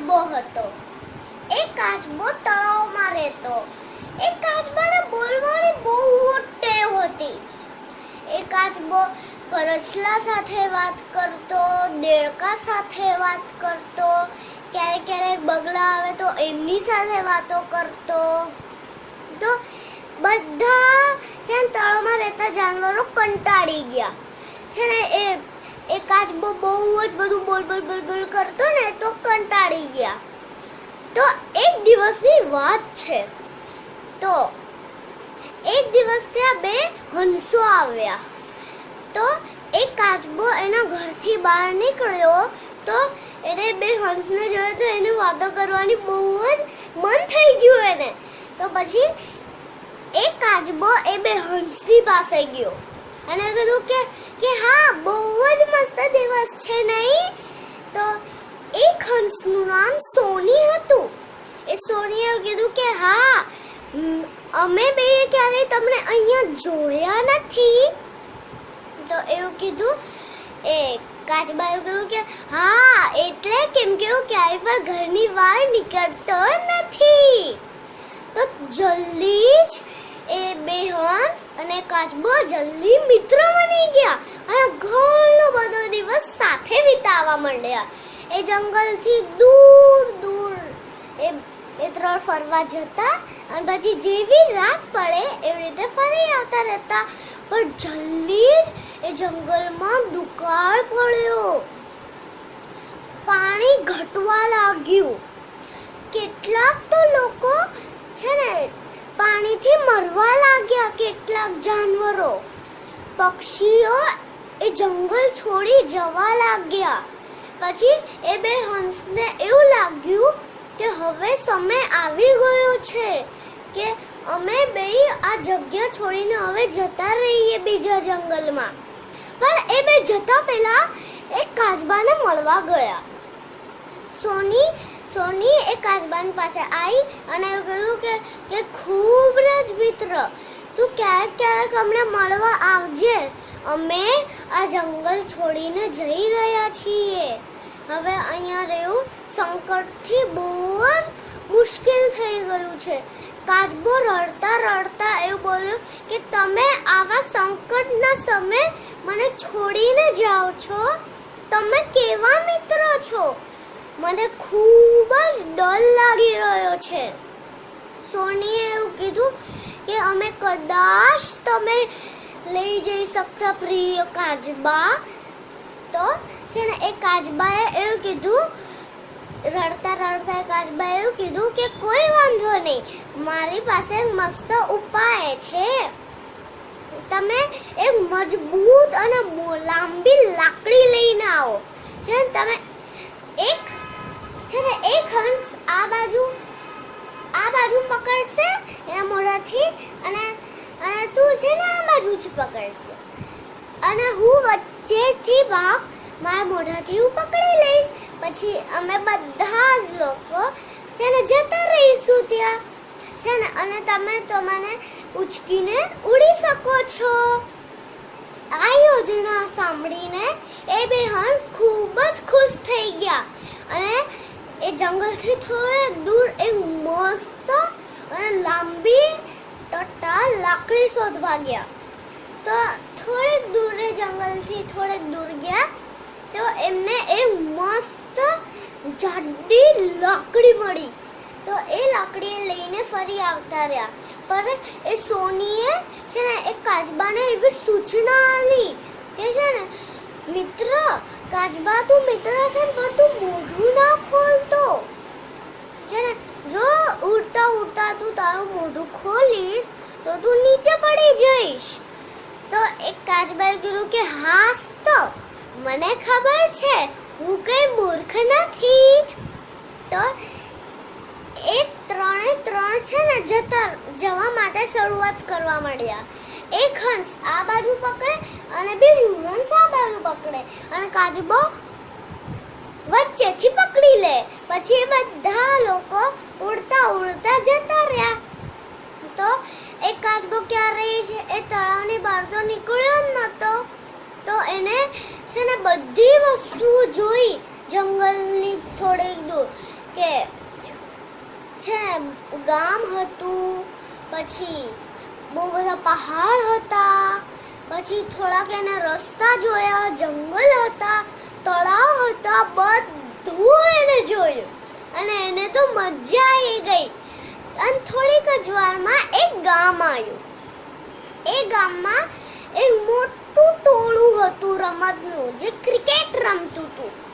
કાચબો હતો એ કાચબો તળાવમાં રહેતો એ કાચબાને બોલવાની બહુ ટેવ હતી. એ કાચબો કરચલા સાથે વાત કરતો, દેડકા સાથે વાત કરતો, ક્યારેક ક્યારેક બગલા આવે તો એમની સાથે વાતો કરતો. તો બધા છે ને તળાવમાં રહેતા જાનવરો કંટાળી ગયા. છે ને એ એ કાચબો બહુ જ બધું બોલ બોલ બોલ બોલ કરતો ને તો કંટાળી તો એક દિવસની વાત છે. તો એક દિવસ ત્યાં બે હંસો આવ્યા. તો એક કાચબો એના ઘરથી બહાર નીકળ્યો. તો એને બે હંસને જોયો તો એને વાતો કરવાની બહુ જ મન થઈ ગયું એને. તો પછી એક કાચબો એ બે હંસની પાસે ગયો. અને કીધું કે કે હા, બહુ જ મસ્ત દિવસ છે નહીં? તો એક હંસનું નામ સોની હતું એ સોનીએ કીધું કે હા મ, અમે બે ક્યારેય તમને અહીંયા જોયા નથી. તો એવું કીધું, એ કાચબાએ કીધું કે, હા, એટલે કેમ કે હું ક્યારેય પણ ઘરની બહાર નીકળતો નથી. તો જલ્દી જ એ બે હંસ અને કાચબો જલ્દી મિત્ર બની ગયા અને ઘણો બધો દિવસ સાથે વિતાવવા માંડ્યા. એ જંગલથી દૂર દૂર એ એ ત્રણ ફરવા જતા અને પછી જેવી રાત પડે, એવી રીતે ફરી આવતા રહેતા. પણ જલ્દી જ એ જંગલમાં દુકાળ પડ્યો. પાણી ઘટવા લાગ્યું. કેટલાક તો લોકો છે ને, પાણીથી મરવા લાગ્યા કેટલાક જાનવરો. પક્ષીઓ એ જંગલ છોડી જવા લાગ્યા. પછી એ બે હંસને એવું લાગ્યું કે હવે સમય આવી ગયો છે. કે અમે બે આ જગ્યા છોડીને હવે જતા રહીએ બીજા જંગલમાં. પણ એ બે જતા પહેલા એક કાચબાને મળવા ગયા. સોની સોની એ કાચબાન પાસે આવી અને એવું કહ્યું કે કે ખૂબ જ મિત્ર, તું ક્યારેક ક્યારેક અમને મળવા આવજે. અમે આ જંગલ છોડીને જઈ રહ્યા છીએ. હવે અહીંયા રહેવું સંકટથી બહુ જ મુશ્કેલ થઈ ગયું છે. કાચબો રડતા રડતા એવું બોલ્યું કે તમે આવા સંકટના સમયે મને છોડીને જાઓ છો? તમે કેવા મિત્ર છો? મને ખૂબ જ ડર લાગી રહ્યો છે. સોનીએ એવું કીધું કે અમે કદાચ તમે લઈ જઈ શકતા પ્રિય કાચબા. તો છે ને એ કાચબાએ એવું કીધું, રડતા રડતા કાચબાએ એવું કીધું કે કોઈ વાંધો મારી પાસે મસ્ત ઉપાય છે. તમે એક મજબૂત અને લાંબી લાકડી લઈને આવો. છે ને તમે એક, છે ને એક હંસ આ બાજુ આ બાજુ પકડશે, એના મોઢાથી અને અને તું છે ને આ બાજુથી પકડજે. અને હું વચ્ચેથી ભાગ મારા મોઢાથી હું પકડી લઈશ. પછી અમે બધા જ લોકો છે ને જતા રહીશું. છે ને, અને તમે તો મને ઉચકીને ઉડી શકો છો. આ યોજના સાંભળીને એ બે હંસ ખૂબ જ ખુશ થઈ ગયા. અને એ જંગલથી થોડે દૂર એક મસ્ત અને લાંબી ટટ્ટા લાકડી શોધવા ગયા. તો થોડેક દૂર એ જંગલથી થોડેક દૂર ગયા, તો એમને એક મસ્ત જાડી લાકડી મળી. તો એ લાકડી લઈને ફરી આવતા રહ્યા. પર એ સોનીએ છે ને, એક કાચબાને એવી સૂચના આલી કે છે ને, મિત્ર, કાચબા તું મિત્ર છે પણ તું મોઢું ના ખોલતો. છે ને, જો ઉડતા ઉડતા તું તારું મોઢું ખોલીશ, તો તું નીચે પડી જઈશ. તો એક કાચબાએ કીધું કે, હાસ તો, મને ખબર છે, હું કઈ મૂર્ખ નથી. તો એ ત્રણે ત્રણ જતા જવા માટે શરૂઆત કરવા માંડ્યા. એક હંસ આ બાજુ પકડે અને બીજું હંસ આ બાજુ પકડે અને કાચબો વચ્ચેથી પકડી લે. પછી બધા લોકો ઉડતા ઉડતા જતા રહ્યા. તો એક કાચબો ક્યાં રહી છે? એ તળાવની બહાર તો નીકળ્યો જ નહોતો. તો એને છે ને બધી વસ્તુઓ જોઈ જંગલની થોડીક દૂર કે છે ગામ હતું, પછી બહુ બધા પહાડ હતા, પછી થોડાક એને રસ્તા જોયા, જંગલ હતા, તળાવ હતા, બધું એને જોયું. અને એને તો મજા આવી ગઈ. અને થોડીક જ વારમાં એક ગામ આવ્યું. એ ગામમાં એક મોટું ટોળું હતું રમતનું, જે ક્રિકેટ રમતું હતું.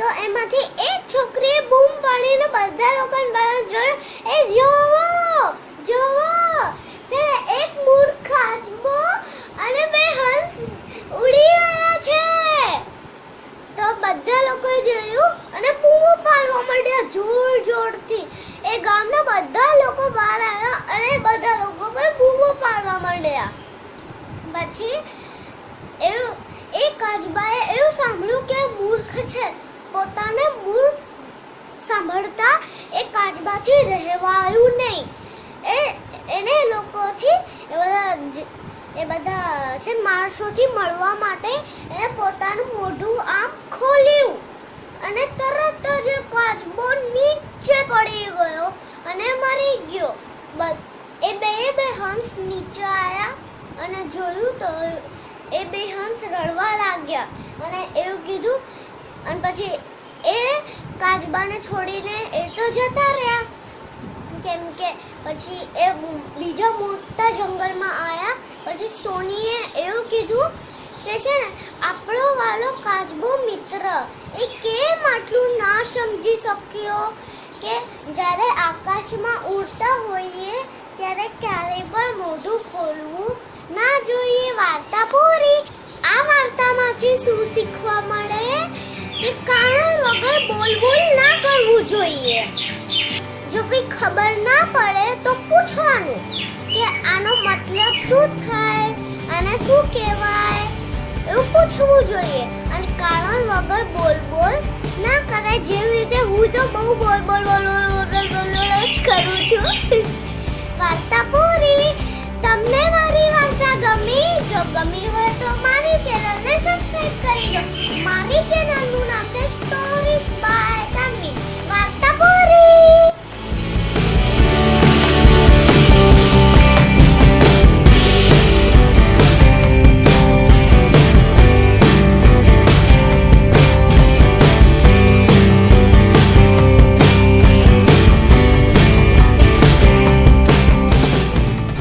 તો એમાંથી એક છોકરીએ બૂમ પાડીને બધા લોકોને બહાર જોયું. એ જોવો જોવો. એક મૂર્ખ આજબો અને બે હંસ ઉડી રહ્યા છે. તો બધા લોકોએ જોયું અને બૂમો પાડવા માંડ્યા જોર જોરથી. એ ગામના બધા લોકો બહાર આવ્યા અને બધા લોકો પર બૂમો પાડવા માંડ્યા. પછી એવું એ કાચબાએ એવું સાંભળ્યું કે મૂર્ખ છે પોતાને મૂર્ખ સાંભળતા એ કાચબાથી રહેવાયું નહીં. એ, એને લોકોથી એ બધા એ બધા છે માણસોથી મળવા માટે એને પોતાનું મોઢું આમ ખોલ્યું. અને તરત જ કાચબો નીચે પડી ગયો અને મરી ગયો. એ બે બે હંસ નીચે આવ્યા અને જોયું તો એ બે હંસ રડવા લાગ્યા. અને એવું કીધું, અને પછી કાચબાને છોડીને એ તો જતા રહ્યા. કેમ કે પછી એ બીજા મોટા જંગલમાં આવ્યા પછી સોનીએ એવું કીધું કે છે ને, આપણો વાલો કાચબો મિત્ર, એ કેમ આટલું ના સમજી શક્યો કે જ્યારે આકાશમાં ઉડતા હોઈએ, ત્યારે ક્યારેય પણ મોઢું ખોલવું ના જોઈએ? વાર્તા પૂરી. આ વાર્તામાંથી શું શીખવા મળે? કે કારણ વગર બોલ બોલ ના કરવું જોઈએ. જો કંઈ ખબર ના પડે તો પૂછવાનું કે આનો મતલબ શું થાય અને શું કહેવાય એવું પૂછવું જોઈએ. અને કારણ વગર બોલ બોલ ના કરાય જેવી રીતે હું તો બહુ બોલ બોલ બોલ બોલ બોલ બોલ જ કરું છું. વાર્તા પૂરી. તમને મારી વાર્તા ગમી? જો ગમી હોય તો મારી ચેનલને સબસ્ક્રાઇબ કરી દો. મારી ચેનલનું